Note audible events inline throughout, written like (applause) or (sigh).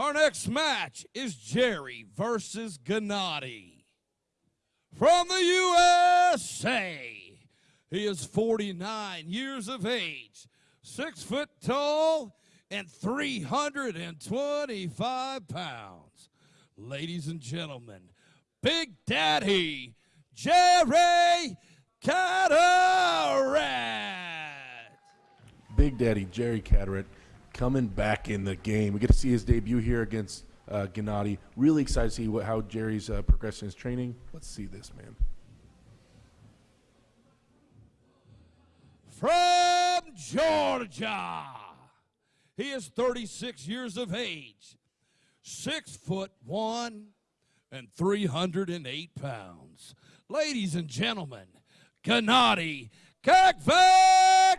Our next match is Jerry versus Gennady. From the USA, he is 49 years of age, six foot tall, and 325 pounds. Ladies and gentlemen, Big Daddy Jerry Cadorette. Big Daddy Jerry Cadorette coming back in the game. We get to see his debut here against uh, Gennady. Really excited to see what, how Jerry's uh, progressing his training. Let's see this, man. From Georgia, he is 36 years of age, six foot one, and 308 pounds. Ladies and gentlemen, Gennady Kvikvinia.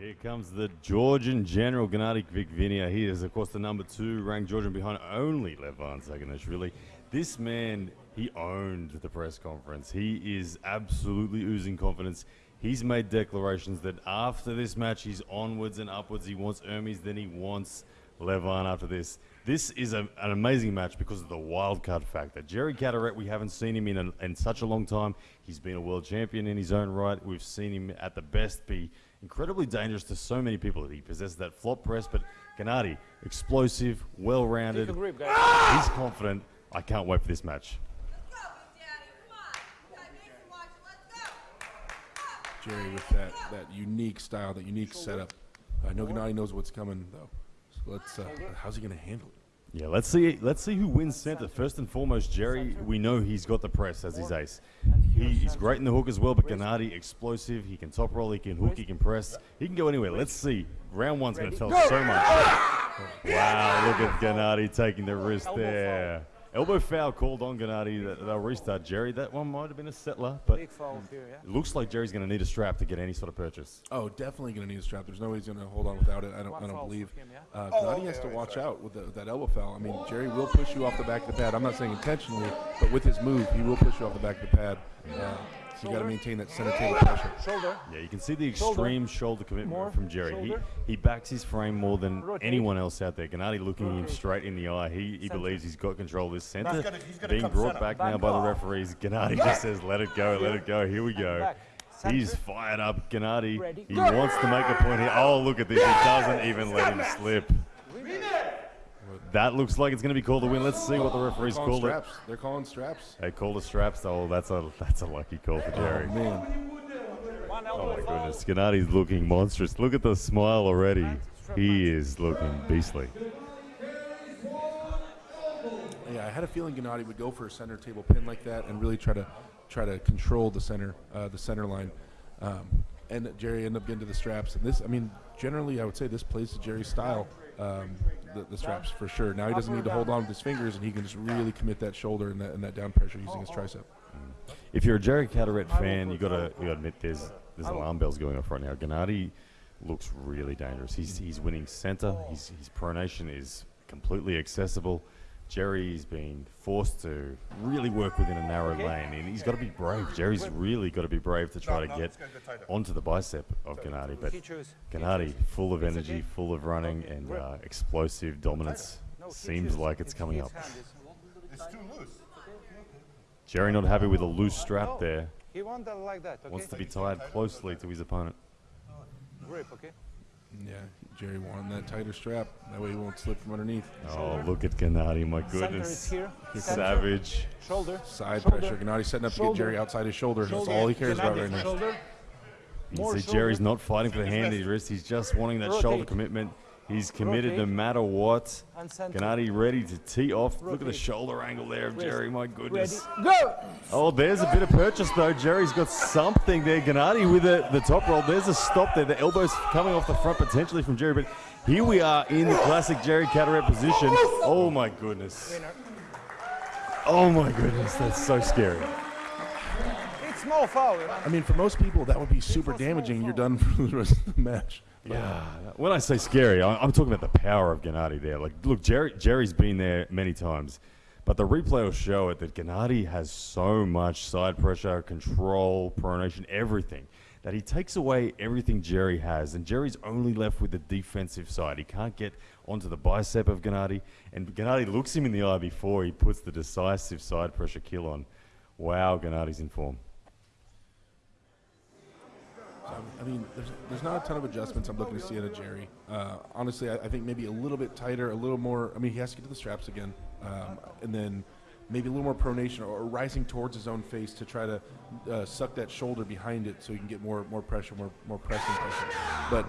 Here comes the Georgian General Gennady Kvikvinia. He is, of course, the number two ranked Georgian behind only Levan Saginashvili. This man, he owned the press conference. He is absolutely oozing confidence. He's made declarations that after this match, he's onwards and upwards. He wants Hermes, then he wants Levan after this. This is a, an amazing match because of the wild card factor. Jerry Cadorette, we haven't seen him in, a, in such a long time. He's been a world champion in his own right. We've seen him at the best be incredibly dangerous to so many people. That he possesses that flop press, but Gennady, explosive, well-rounded. He's confident. I can't wait for this match. Jerry with that, that unique style, that unique setup. I know Gennady knows what's coming, though. So let's, uh, how's he going to handle it? Yeah, let's see. Let's see who wins center. First and foremost, Jerry. We know he's got the press as his ace. He, he's great in the hook as well, but Gennady, explosive. He can top roll. He can hook. He can press. He can go anywhere. Let's see. Round one's going to tell us so much. Wow, look at Gennady taking the wrist there. Elbow foul called on Gennady. That- They'll restart Jerry. That one might have been a settler, but Big foul here, yeah. it looks like Jerry's going to need a strap to get any sort of purchase. Oh, definitely going to need a strap. There's no way he's going to hold on without it. I don't, I don't believe. for him, yeah? Uh, Gennady has to watch out with, the, with that elbow foul. I mean, Jerry will push you off the back of the pad. I'm not saying intentionally, but with his move, he will push you off the back of the pad. Uh, so you got to maintain that center table pressure. Shoulder. Yeah, you can see the extreme shoulder, commitment More. from Jerry. He, Shoulder. he backs his frame more than Rotate. anyone else out there. Gennady looking him straight in the eye. He, he believes he's got control of this center. gonna- he's gonna being brought center. back now Back by the referees. Gennady just says, let it go, let it go. Here we go. He's fired up. Gennady, Ready. he wants to make a point here. Oh, look at this. He doesn't even let him slip. That looks like it's going to be called a win. Let's see what the referees called it. straps. They're calling straps. They called the straps. Oh, that's a that's a lucky call for Jerry. Oh, man. Oh my goodness, Gennady's looking monstrous. Look at the smile already. He is looking beastly. Yeah, I had a feeling Gennady would go for a center table pin like that and really try to try to control the center uh, the center line. Um, and Jerry ended up getting to the straps. And this, I mean, generally, I would say this plays to Jerry's style. Um, the, the straps for sure. Now he doesn't need to hold on with his fingers, and he can just really commit that shoulder and that, and that down pressure using his tricep. If you're a Jerry Cadorette fan, you gotta you gotta admit there's there's alarm bells going off right now. Gennady looks really dangerous. He's he's winning center. His his pronation is completely accessible. Jerry's been forced to really work within a narrow lane, and he's got to be brave. Jerry's really got to be brave to try to no, get it's gonna go tighter. onto the bicep of Gennady. But He. Gennady, full of energy, full of running, and uh, explosive dominance, No, seems choose. like it's His- coming up. It's too loose. Jerry not happy with a loose strap No. there. He want like that, okay? Wants to be tied closely to his opponent. Grip, okay? Yeah, Jerry wanted that tighter strap. That way he won't slip from underneath. Oh, look at Gennady, my Center is goodness. here. Center. Savage. Shoulder. Side Shoulder. pressure. Gennady setting up to get Jerry outside his shoulder. That's all he cares about right now. Shoulder. You see, shoulder. Jerry's not fighting for the hand in his wrist. He's just wanting that shoulder commitment. He's committed no matter what. Gennady ready to tee off. Look at the shoulder angle there of Jerry. My goodness. Go! Oh, there's a bit of purchase though. Jerry's got something there. Gennady with the, the top roll. There's a stop there. The elbows coming off the front potentially from Jerry. But here we are in the classic Jerry Cadorette position. Oh my goodness. Oh my goodness. That's so scary. It's small foul, you know? I mean, for most people, that would be super damaging. You're done for the rest of the match. Yeah. When I say scary, I- I'm talking about the power of Gennady there. Like, look, Jerry, Jerry's been there many times, but the replay will show it that Gennady has so much side pressure, control, pronation, everything. that he takes away everything Jerry has, and Jerry's only left with the defensive side. He can't get onto the bicep of Gennady, and Gennady looks him in the eye before he puts the decisive side pressure kill on. Wow, Gennady's in form. I mean, there's, there's not a ton of adjustments I'm looking to see out of Jerry. Uh, honestly, I, I think maybe a little bit tighter, a little more. I mean, he has to get to the straps again, um, and then maybe a little more pronation or, or rising towards his own face to try to uh, suck that shoulder behind it so he can get more more pressure, more more pressing pressure. But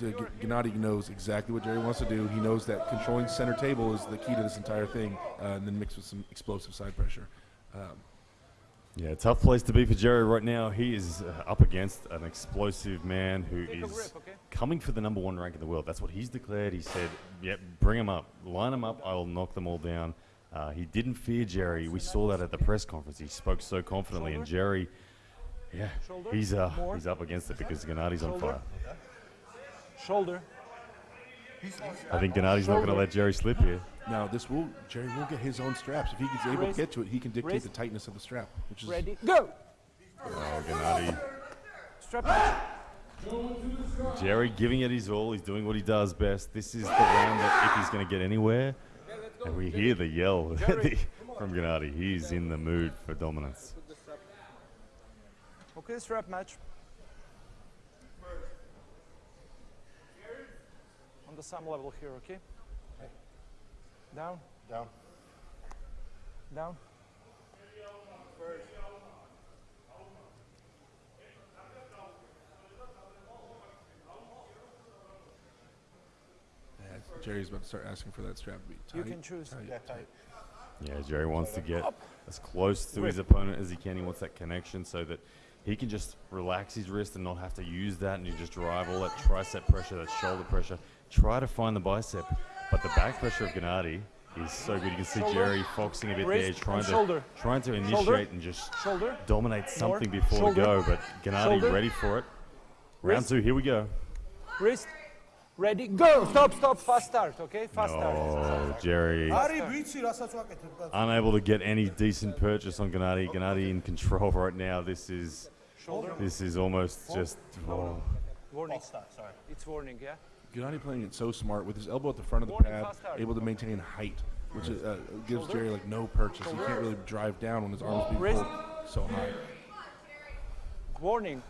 the, G- Gennady knows exactly what Jerry wants to do. He knows that controlling center table is the key to this entire thing, uh, and then mixed with some explosive side pressure. Um, Yeah, tough place to be for Jerry right now. He is uh, up against an explosive man who Take is grip, okay? coming for the number one rank in the world. That's what he's declared. He said, "Yep, bring him up, line them up. I will knock them all down." Uh, he didn't fear Jerry. We saw that at the press conference. He spoke so confidently, and Jerry, yeah, Shoulder. he's uh, More. he's up against it because Gennady's on fire. Shoulder. I think Gennady's not going to let Jerry slip here. now, this will Jerry will get his own straps if he gets able to get to it. He can dictate Wrist. the tightness of the strap, which is Ready. Go. Oh, Gennady. Strap match. Jerry giving it his all. He's doing what he does best. This is the round that if he's going to get anywhere, and we hear the yell (laughs) from Gennady. He's in the mood for dominance. Okay, strap match. On the same level here, okay? Down. Down. Down. Yeah, Jerry's about to start asking for that strap to be tight. You can choose. tight, Yeah, tight. tight. Yeah, Jerry wants to get as close to his opponent as he can. He wants that connection so that he can just relax his wrist and not have to use that and you just drive all that tricep pressure, that shoulder pressure try to find the bicep. But the back pressure of Gennady is so good. You can see shoulder, Jerry foxing a bit there, trying to trying to initiate shoulder, and just shoulder, dominate something more, before shoulder, go. But Gennady ready for it. Round wrist, two, here we go. Wrist, ready, go! Stop, stop, fast start, okay? Fast no, start. Oh, Jerry. Unable to get any decent purchase on Gennady. Gennady in control (laughs) right now. This is, this is almost just. Oh. Warning. Start, sorry. It's warning, yeah? Gennady playing it so smart with his elbow at the front of the pad, able to maintain height, which is, uh, gives Jerry like no purchase. He can't really drive down when his arms being pulled so high. Warning.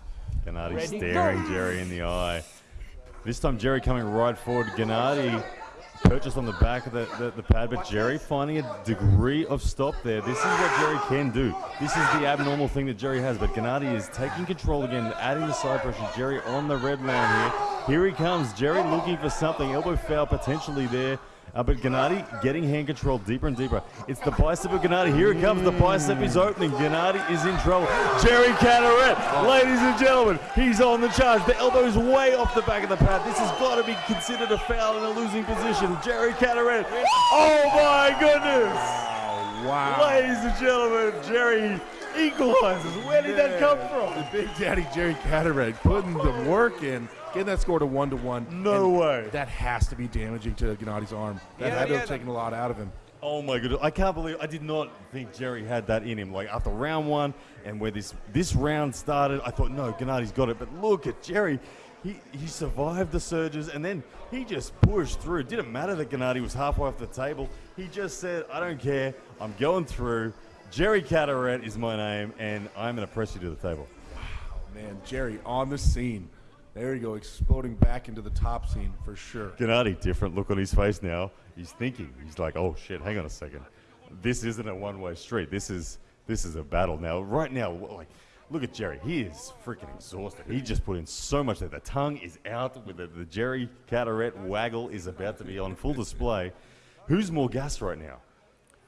Gennady Ready, staring go. Jerry in the eye. This time Jerry coming right forward. Gennady purchased on the back of the, the, the pad, but Jerry finding a degree of stop there. This is what Jerry can do. This is the abnormal thing that Jerry has, but Gennady is taking control again, adding the side pressure. Jerry on the red line here. Here he comes. Jerry looking for something. Elbow foul potentially there. Uh, but Gennady getting hand control deeper and deeper. It's the bicep of Gennady. Here it comes. The bicep is opening. Gennady is in trouble. Jerry Cadorette, ladies and gentlemen, he's on the charge. The elbow is way off the back of the pad. This has got to be considered a foul in a losing position. Jerry Cadorette. Oh my goodness! Wow. Ladies and gentlemen, Jerry equalizes. Where did that come from? The Big Daddy Jerry Cadorette putting the work in, getting that score to one to one. No way. That has to be damaging to Gennady's arm. That Yeah, had to yeah, have taken a lot out of him. Oh my goodness! I can't believe I did not think Jerry had that in him. Like after round one, and where this this round started, I thought no, Gennady's got it. But look at Jerry. He, he survived the surges and then he just pushed through. It didn't matter that Gennady was halfway off the table. He just said, I don't care. I'm going through. Jerry Cadorette is my name, and I'm going to press you to the table. Wow, man, Jerry on the scene. There you go, exploding back into the top scene for sure. Gennady, different look on his face now. He's thinking. He's like, oh shit, hang on a second. This isn't a one-way street. This is this is a battle now. Right now, like, look at Jerry. He is freaking exhausted. He just put in so much that The tongue is out with the, the Jerry Cadorette waggle is about to be on full display. Who's more gas right now?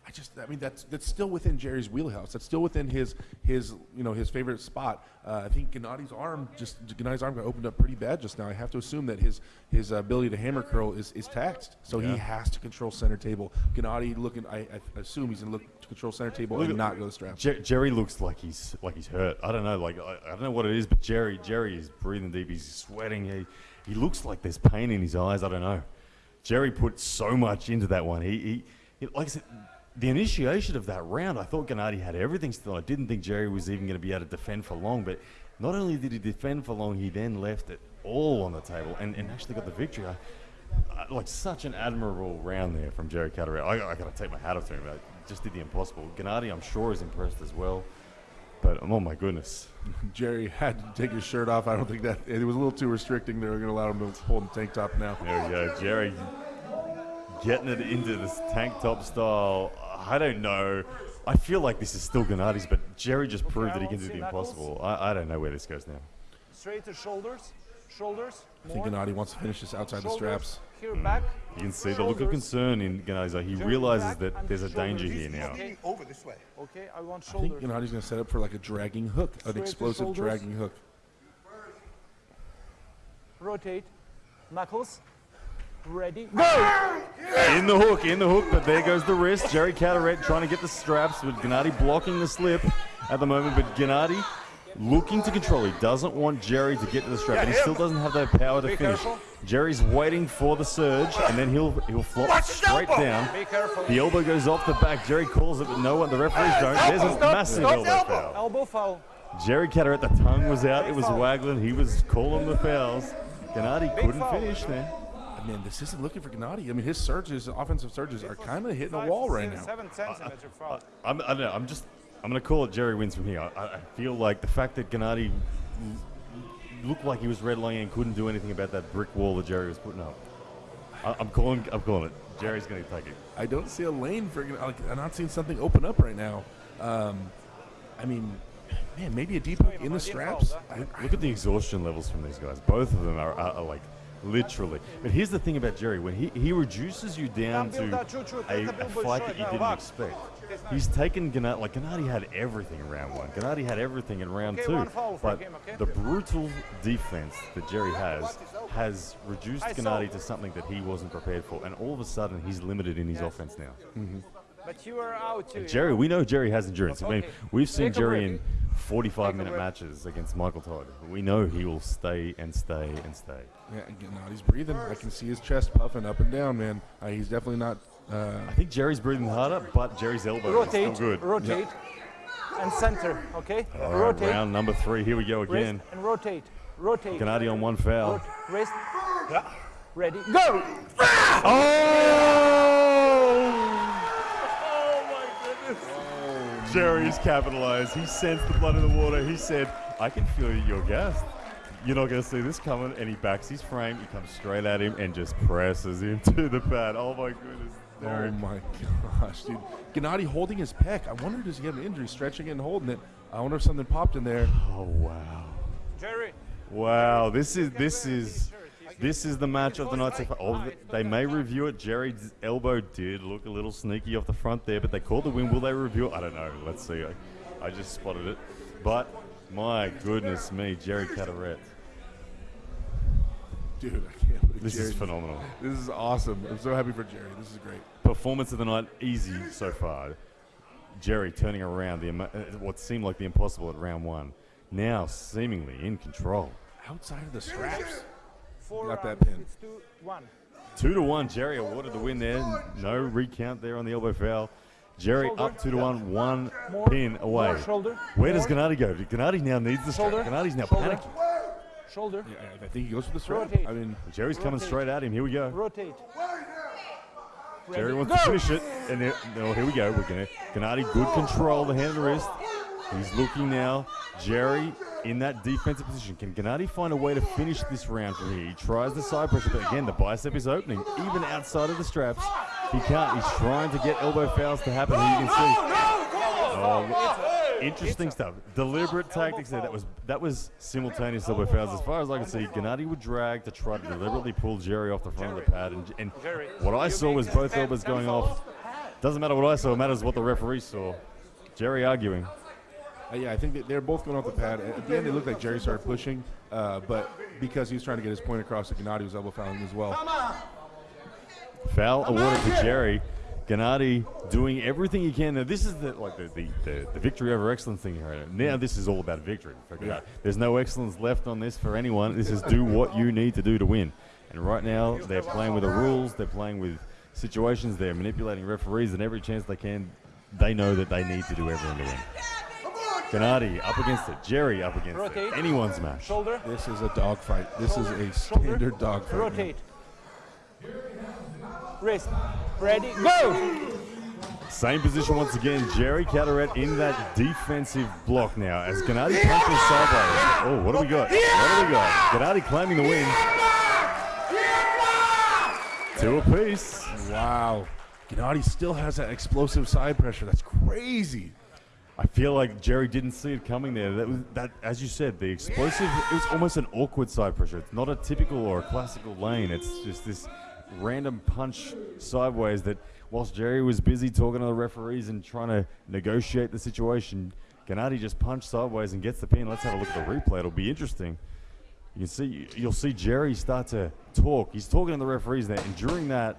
I just, I mean, that's that's still within Jerry's wheelhouse. That's still within his his you know his favorite spot. Uh, I think Gennady's arm just Gennady's arm got opened up pretty bad just now. I have to assume that his his ability to hammer curl is, is taxed, so he has to control center table. Gennady looking, I, I assume he's gonna look to control center table Look and not go to strap. Jer- Jerry looks like he's like he's hurt. I don't know, like I, I don't know what it is, but Jerry Jerry is breathing deep. He's sweating. He he looks like there's pain in his eyes. I don't know. Jerry put so much into that one. He he, he like I said. The initiation of that round, I thought Gennady had everything still. I didn't think Jerry was even going to be able to defend for long, but Not only did he defend for long, he then left it all on the table and, and actually got the victory. I, I, like such an admirable round there from Jerry Cadorette. I, I got to take my hat off to him. I just did the impossible. Gennady, I'm sure, is impressed as well. But oh my goodness, (laughs) Jerry had to take his shirt off. I don't think that it was a little too restricting. They were going to allow him to hold the tank top now. there we go, Jerry, getting it into this tank top style. I don't know. I feel like this is still Gennady's, but Jerry just proved that he can do the impossible. I, I don't know where this goes now. Straight to shoulders, shoulders. I think. Gennady wants to finish this outside the straps. Here hmm. back. You can see the look of concern in Gennady's eye. He Jerry realizes that there's a danger here now. Okay, over this way. Okay, I want shoulders. I think shoulders. Gennady's going to set up for like a dragging hook, an Straight explosive dragging hook. Rotate. Knuckles. Ready. Go! In the hook, in the hook, but there goes the wrist. Jerry Cadorette trying to get the straps with Gennady blocking the slip at the moment, but Gennady looking to control. He doesn't want Jerry to get to the strap, but he still doesn't have that power to Be finish. careful. Jerry's waiting for the surge, and then he'll he'll flop straight down. The elbow goes off the back. Jerry calls it, but no one, the referees don't. There's a Stop, massive stop, elbow foul. Elbow foul. Jerry Cadorette, the tongue was out, it was foul. waggling, he was calling the fouls. Gennady Big couldn't foul. finish then. Man, this isn't looking for Gennady. I mean, his surges, offensive surges, are kind of hitting a wall right six, now. Seven centimeter foul. I'm, I don't know. I'm just. I'm going to call it Jerry wins from here. I, I feel like the fact that Gennady looked like he was redlining and couldn't do anything about that brick wall that Jerry was putting up. I, I'm calling. I'm calling it. Jerry's going to take it. I don't see a lane for. Like, I'm not seeing something open up right now. Um, I mean, man, maybe a deep hook in the straps. I- Look at the exhaustion levels from these guys. Both of them are, are, are like literally. But here's the thing about Jerry: when he, he reduces you down to piłka, ciu, ciu, a, a fight that you didn't expect, he's taken Gennady. Like Gennady had everything in round one. Gennady had everything in round two. one foul for but the brutal defense that Jerry has has reduced. Gennady to something that he wasn't prepared for, and all of a sudden he's limited in his offense now. But you are out too. Jerry, we know Jerry has endurance. I mean, we've seen Jerry in 45-minute matches against Michael Todd. We know he will stay and stay and stay. Yeah, Gennady's breathing. I can see his chest puffing up and down, man. Uh, he's definitely not. Uh, I think Jerry's breathing harder, but Jerry's elbow Rotate. is still good. Rotate. And center. Okay. All right, rotate. round number three. Here we go Wrist again. and rotate. Rotate. Gennady on one foul. Rot- Wrist. Ready. Go. Jerry's capitalized. He sensed the blood in the water. He said, I can feel you're gassed. You're not going to see this coming. And he backs his frame. He comes straight at him and just presses him (laughs) to the pad. Oh, my goodness. oh my gosh, dude. Gennady holding his pec. I wonder does he have an injury, stretching it and holding it. I wonder if something popped in there. Oh, wow. Jerry. Wow, this is this is this is the match of the night so far. Oh, they may review it. Jerry's elbow did look a little sneaky off the front there, but they called the win. Will they review it? I don't know. Let's see. I, I just spotted it, but my goodness me, Jerry Cadorette. Dude, I can't believe This Jerry. is phenomenal. This is awesome. I'm so happy for Jerry. This is great. Performance of the night, easy so far. Jerry turning around the uh, what seemed like the impossible at round one, now seemingly in control. Outside of the straps. Four Got that pin. It's two, one. Two to one, Jerry awarded the win there. No recount there on the elbow foul. Jerry Shoulder. up two to one, one More. pin away. More shoulder. Where does More. Gennady go? Gennady now needs the strap. Shoulder. Gennady's now Shoulder. panicking. Shoulder. Yeah, I- I think he goes for the strap. Rotate. I mean, Jerry's coming straight at him. Here we go. Rotate. Jerry wants Go. to finish it, and there, no, here we go. We're gonna Gennady, good control, the hand and wrist. He's looking now. Jerry in that defensive position. Can Gennady find a way to finish this round from here? He tries the side pressure, but again, the bicep is opening, even outside of the straps. He can't. He's trying to get elbow fouls to happen. You can see. Oh, interesting stuff. Deliberate tactics there. That was that was simultaneous elbow fouls. As far as I can see, Gennady would drag to try to deliberately pull Jerry off the front of the pad, and, and what I saw was both elbows going off. Doesn't matter what I saw, it matters what the referee saw. Jerry arguing. Uh, yeah, I think that they're both going off the pad. At the end, it looked like Jerry started pushing, uh, but because he was trying to get his point across, that Gennady was elbow fouling as well. Foul awarded to Jerry. Gennady doing everything he can. Now this is the like the, the, the, the victory over excellence thing here. Now this is all about victory. for Gennady. There's no excellence left on this for anyone. This is do what you need to do to win. And right now they're playing with the rules. They're playing with situations. They're manipulating referees, and every chance they can, they know that they need to do everything to win. Gennady up against it. Jerry up against Rotate. it. Anyone's match. Shoulder. This is a dogfight. This is a Shoulder. standard dogfight. man. Rotate. Wrist. Ready, go! Same position once again. Jerry Cadorette in that defensive block now as Gennady punches sideways. Oh, what do we got? What do we got? Gennady claiming the win. Two apiece. Wow. Gennady still has that explosive side pressure. That's crazy. I feel like Jerry didn't see it coming there. That was that, as you said, the explosive. It was almost an awkward side pressure. It's not a typical or a classical lane. It's just this random punch sideways. That whilst Jerry was busy talking to the referees and trying to negotiate the situation, Gennady just punched sideways and gets the pin. Let's have a look at the replay. It'll be interesting. You can see you'll see Jerry start to talk. He's talking to the referees there, and during that,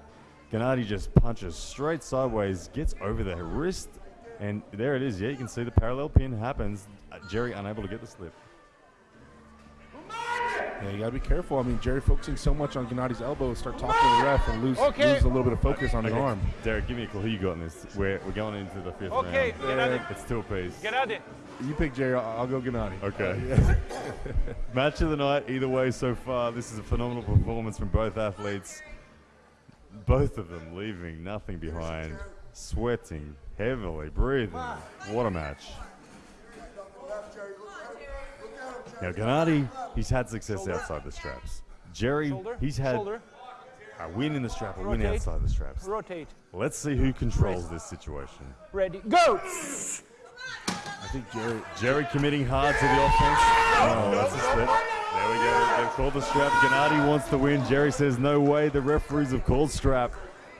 Gennady just punches straight sideways, gets over the wrist, and there it is. Yeah, you can see the parallel pin happens. Uh, Jerry unable to get the slip. Yeah, you gotta be careful. I mean, Jerry focusing so much on Gennady's elbow, start talking to the ref and lose, Okay. lose a little bit of focus on his arm. Derek, give me a call. Who you got in this? We're, we're going into the fifth Okay, round. Gennady. It's two apiece. Gennady. You pick Jerry, I'll, I'll go Gennady. Okay. (laughs) (laughs) Match of the night, either way so far. This is a phenomenal performance from both athletes. Both of them leaving nothing behind, sweating heavily, breathing. What a match. Now, Gennady, he's had success outside the straps. Jerry, he's had a win in the strap, a win outside the straps. Rotate. Let's see who controls this situation. Ready, go! I think Jerry. Jerry committing hard to the offense. Oh, that's a slip. There we go. They've called the strap. Gennady wants to win. Jerry says, no way. The referees have called strap.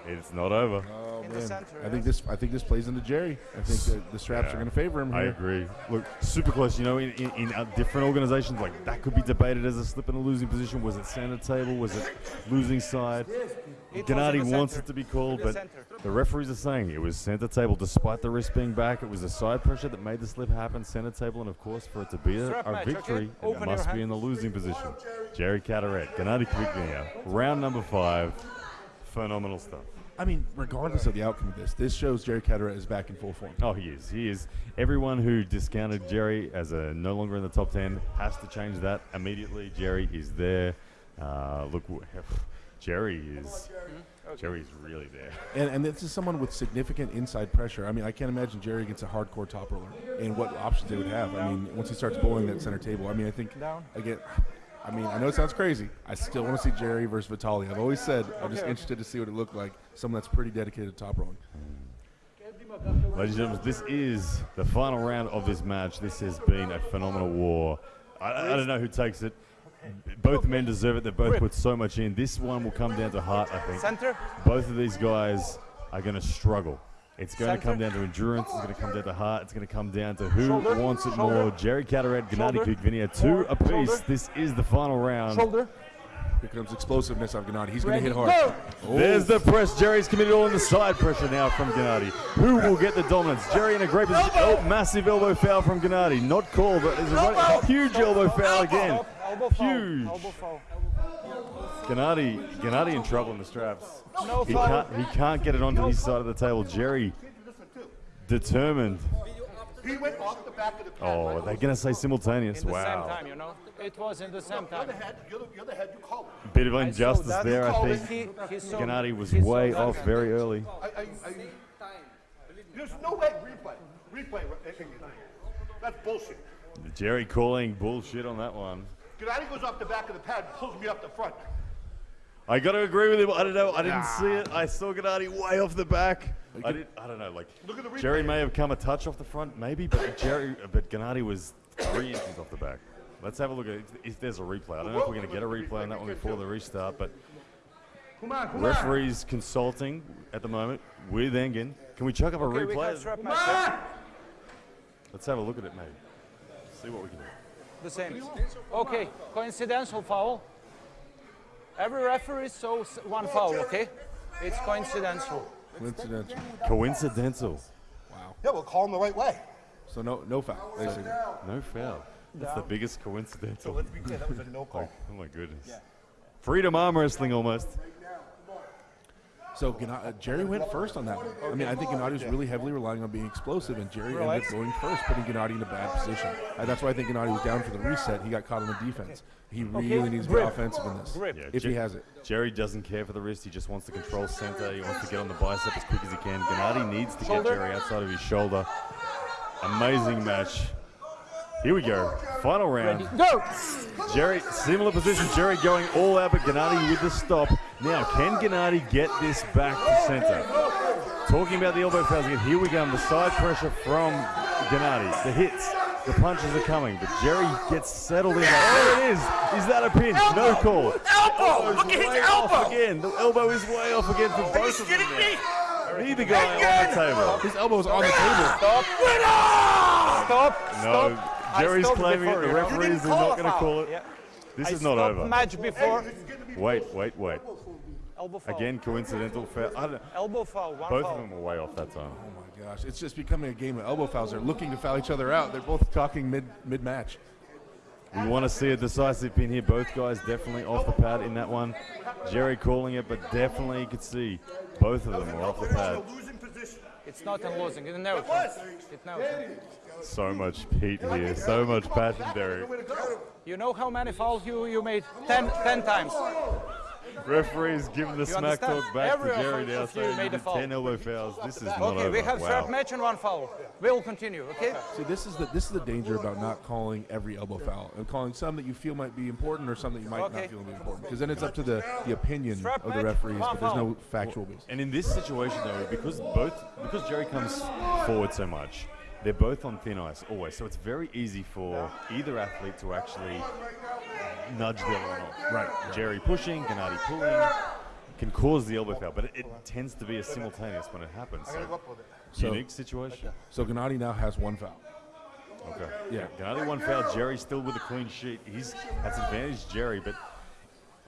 It's not over. Oh In the man, center, I think this. I think this plays into Jerry. I think that the straps Yeah. are going to favor him Here. I agree. Look, super close. You know, in, in, in uh, different organizations, like that could be debated as a slip in a losing position. Was it center table? Was it losing side? It Gennady wants center. it to be called, the but center. the referees are saying it was center table despite the wrist being back. It was the side pressure that made the slip happen. Center table, and of course, for it to be a, a match, okay? victory, it must be in the losing position. Jerry Cadorette, Gennady Kvikvinia, round number five. Phenomenal stuff. I mean, regardless of the outcome of this, this shows Jerry Cadorette is back in full form. Oh, he is. He is. Everyone who discounted Jerry as a no longer in the top 10 has to change that immediately. Jerry is there. Uh, look, w- (sighs) Jerry is. Jerry's really there. And, and this is someone with significant inside pressure. I mean, I can't imagine Jerry against a hardcore top roller and what options they would have. I mean, once he starts bowling that center table, I mean, I think Down. again. I mean, I know it sounds crazy. I still want to see Jerry versus Vitali. I've always said I'm just interested to see what it looked like. Someone that's pretty dedicated to top rolling. Ladies and gentlemen, this is the final round of this match. This has been a phenomenal war. I, I don't know who takes it. Both men deserve it. They both put so much in. This one will come down to heart, I think. Center. both of these guys are going to struggle. It's going to come down to endurance. It's going to come down to heart. It's going to come down to who Shoulder. wants it Shoulder. more. Jerry Cadorette, Gennady Shoulder. Kvikvinia, two apiece. Shoulder. This is the final round. Shoulder. Here comes explosiveness of Gennady. He's going to hit hard. go! Oh, There's the press. Jerry's committed all in the side pressure now from Gennady. Who will get the dominance? Jerry in a great position. Oh, massive elbow foul from Gennady. Not called, but there's a right- huge elbow foul again. Elbow foul. Huge. Elbow foul. Gennady, Gennady in trouble in the straps. No He can't, he can't get it onto his side of the table. Jerry determined. He went off the the. Oh, they're going to say simultaneous. In the same Wow. time, you know. It was in the same You're time. the head. You're the, you're the head. You. Bit of injustice that. there, I think. it. He, he saw, Gennady was he saw way that. off very early. I, I, I, there's no way replay. Replay. Uh, uh, that's bullshit. Jerry calling bullshit on that one. Gennady goes off the back of the pad, and pulls me up the front. I got to agree with him. I don't know. I didn't see it. I saw Gennady way off the back. I did. I don't know. Like Look at the replay. Jerry may have come a touch off the front, maybe, but Jerry, but Gennady was three inches off the back. Let's have a look at if, if there's a replay. I don't know if we're going to get a replay on that one before the restart, but Come on, come referees consulting at the moment with Engin. Can we chuck up a Okay, we replay? can strap match. yeah? Let's have a look at it, maybe. See what we can do. The same. Okay, coincidental foul. Every referee saw one foul, okay? It's coincidental. coincidental. Coincidental. Wow. Yeah, we'll call him the right way. So no, no foul. Basically. No foul. That's the biggest coincidental. So Let's be clear, that was a no (laughs) call. Oh my goodness. Freedom arm wrestling almost. So Gana- uh, Jerry went first on that one. I mean, I think Gennady was really heavily relying on being explosive, and Jerry ended up going first, putting Gennady in a bad position. Uh, that's why I think Gennady was down for the reset. He got caught on the defense. He really needs to be offensive in this, Yeah, if Jer- he has it. Jerry doesn't care for the wrist. He just wants to control center. He wants to get on the bicep as quick as he can. Gennady needs to Shoulder. get Jerry outside of his shoulder. Amazing match. Here we go. Final round. Go! Jerry, similar position. Jerry going all out, but Gennady with the stop. Now, can Gennady get this back to center? Talking about the elbow fouls again. Here we go. The side pressure from Gennady. The hits. The punches are coming, but Jerry gets settled in. There it is. Is that a pin? No call. Elbow! Elbow's Look at his way off elbow! again. The elbow is way off again for Are you both of them. kidding me? now. Neither guy on the table. His elbow's on the table. Stop! Stop! No, Stop! I Jerry's claiming it. The you know? referees are not going to call it. Yeah. This I is not over. match before. Wait, wait, wait. Elbow foul. Again, coincidental foul. I don't, Elbow foul. One both foul. of them were way off that time. Oh my gosh, it's just becoming a game of elbow fouls. They're looking to foul each other out. They're both talking mid mid match. We want to see a decisive pin here. Both guys definitely off the pad in that one. Jerry calling it, but definitely you could see both of them were off the pad. Losing position. It's not in losing. It knows. It knows. So much heat here, so much passion, Derek. You know how many fouls you, you made? Ten, ten times. Referees giving the You smack understand? talk back Every to Jerry of now, you saying made you a did foul. 10 elbow fouls. This is not Okay, over. we have wow. third match and one foul. We'll continue, okay? See, this is the this is the danger about not calling every elbow foul and calling some that you feel might be important or some that you might Okay. not feel be important. Because then it's up to the, the opinion Strap of the referees, but there's no factual basis. And in this situation, though, because both because Jerry comes forward so much, they're both on thin ice always. So it's very easy for either athlete to actually nudge the other one off. Right, Jerry pushing, Gennady pulling can cause the elbow foul, but it, it tends to be a simultaneous when it happens. So, So- unique situation. So Gennady now has one foul. Okay. Yeah. Gennady one foul. Jerry still with a clean sheet. He's that's advantage Jerry, but.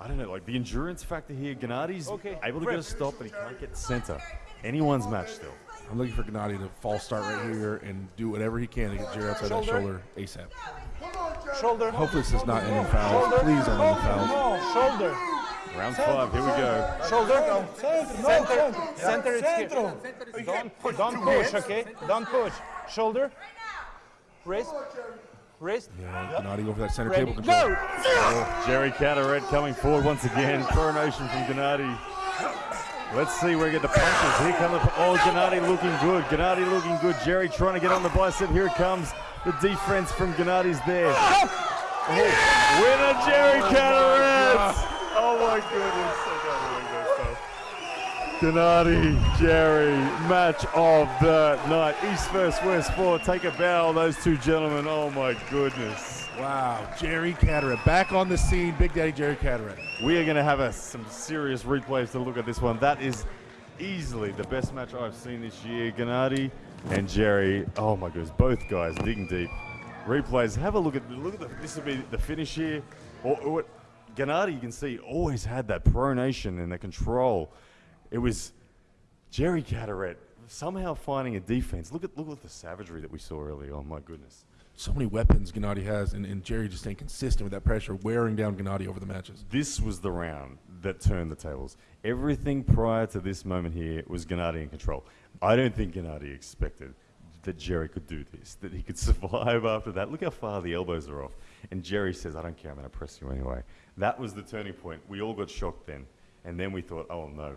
I don't know, like the endurance factor here. Gennady's Okay, able to get a stop, but he can't get center. Anyone's match still. I'm looking for Gennady to false start right here and do whatever he can to get Jerry outside that Shoulder. shoulder ASAP. Shoulder. Hopefully this is not ending fouls. Please don't end fouls. No, shoulder. Round five, here we go. Shoulder. Center. Center is here. Don't, don't push, okay? Don't push. Shoulder. Wrist. Wrist. Yeah, Gennady go for that center Ready. table control. Go! Oh, Jerry Cadorette coming forward once again. Pronation from Gennady. Let's see where we get the punches. Here come the. Oh, Gennady looking good. Gennady looking good. Jerry trying to get on the bicep. Here it comes. The defense from Gennady's there. Ah! Oh, winner Jerry oh Cadorette. Oh my goodness. I can't believe that stuff. Gennady, Jerry, match of the night. East first, West four. Take a bow, those two gentlemen. Oh my goodness. Wow, Jerry Cadorette back on the scene. Big Daddy Jerry Cadorette. We are going to have a, some serious replays to look at this one. That is easily the best match I've seen this year. Gennady and Jerry. Oh my goodness, both guys digging deep. Replays. Have a look at look at the, this will be the finish here. Or, or what Gennady, you can see, always had that pronation and the control. It was Jerry Cadorette somehow finding a defense. Look at look at the savagery that we saw earlier. Oh my goodness. So many weapons Gennady has, and, and Jerry just staying consistent with that pressure, wearing down Gennady over the matches. this was the round that turned the tables. Everything prior to this moment here was Gennady in control. I don't think Gennady expected that Jerry could do this, that he could (laughs) survive after that. Look how far the elbows are off. And Jerry says, I don't care, I'm going to press you anyway. That was the turning point. We all got shocked then. And then we thought, oh no.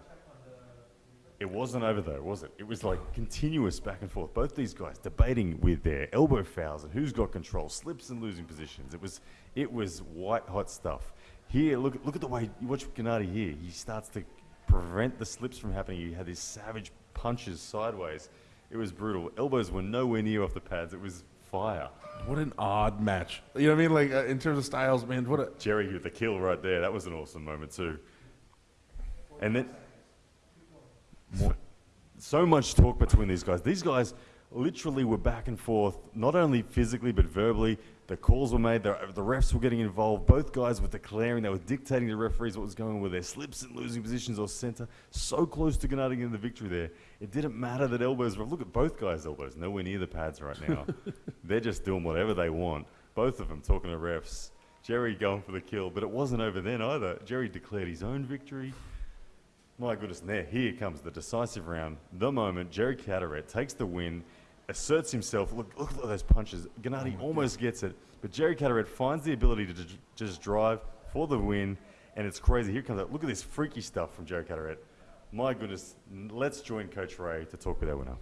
It wasn't over though, was it? It was like continuous back and forth. Both these guys debating with their elbow fouls and who's got control, slips and losing positions. It was, it was white hot stuff. Here, look, look at the way you watch Gennady here. He starts to prevent the slips from happening. He had these savage punches sideways. It was brutal. Elbows were nowhere near off the pads. It was fire. What an odd match. You know what I mean? Like uh, in terms of styles, man. What a Jerry with the kill right there. That was an awesome moment too. And then so much talk between these guys. These guys literally were back and forth, not only physically but verbally. The calls were made. The, the refs were getting involved. Both guys were declaring. They were dictating to referees what was going on with their slips and losing positions or center. So close to Gennady getting the victory there. It didn't matter that elbows were. Look at both guys' elbows. Nowhere near the pads right now. (laughs) They're just doing whatever they want. Both of them talking to refs. Jerry going for the kill, but it wasn't over then either. Jerry declared his own victory. My goodness, and there, here comes the decisive round. The moment Jerry Cadorette takes the win, asserts himself. Look, look at those punches. Gennady oh almost gets it, but Jerry Cadorette finds the ability to ju- just drive for the win, and it's crazy. Here comes that. Look at this freaky stuff from Jerry Cadorette. My goodness, let's join Coach Ray to talk with our winner.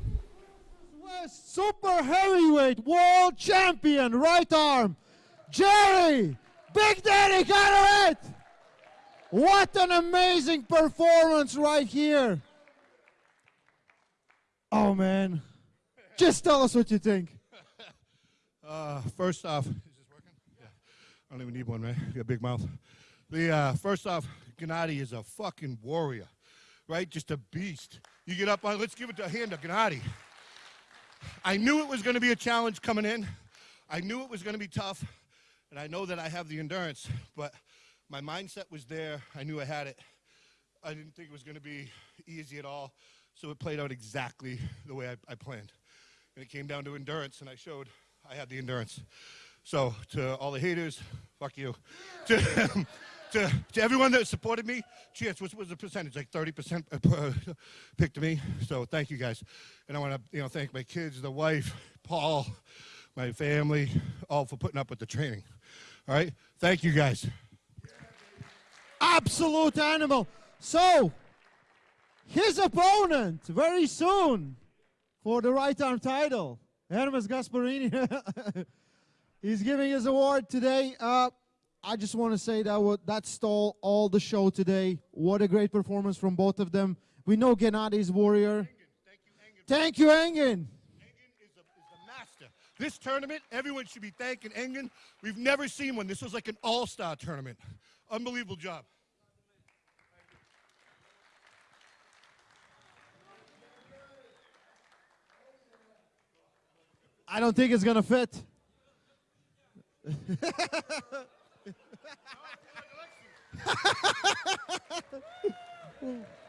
West Super Heavyweight World Champion, right arm, Jerry Big Daddy Cadorette. What an amazing performance right here. Oh man, just tell us what you think. (laughs) Uh, first off, is this working? Yeah. I don't even need one, man. You got a big mouth. The uh, first off, Gennady is a fucking warrior, right? Just a beast. You get up on. Let's give it a hand to Gennady. I knew it was going to be a challenge coming in. I knew it was going to be tough, and I know that I have the endurance. But my mindset was there. I knew I had it. I didn't think it was going to be easy at all. So it played out exactly the way I, I planned. And it came down to endurance, and I showed I had the endurance. So to all the haters, fuck you. (laughs) To, to, to everyone that supported me, cheers. What was the percentage? Like 30% uh, picked me. So thank you guys. And I want to you know thank my kids, the wife, Paul, my family, all for putting up with the training. All right. Thank you guys. Absolute animal. So, his opponent very soon for the right arm title, Hermes Gasparini. (laughs) He's giving his award today. Uh, I just want to say that that stole all the show today. What a great performance from both of them. We know Gennady's warrior. Thank you, Engin. Engen is, a, is the master. This tournament, everyone should be thanking Engin. We've never seen one. This was like an all-star tournament. Unbelievable job. I don't think it's gonna fit. (laughs)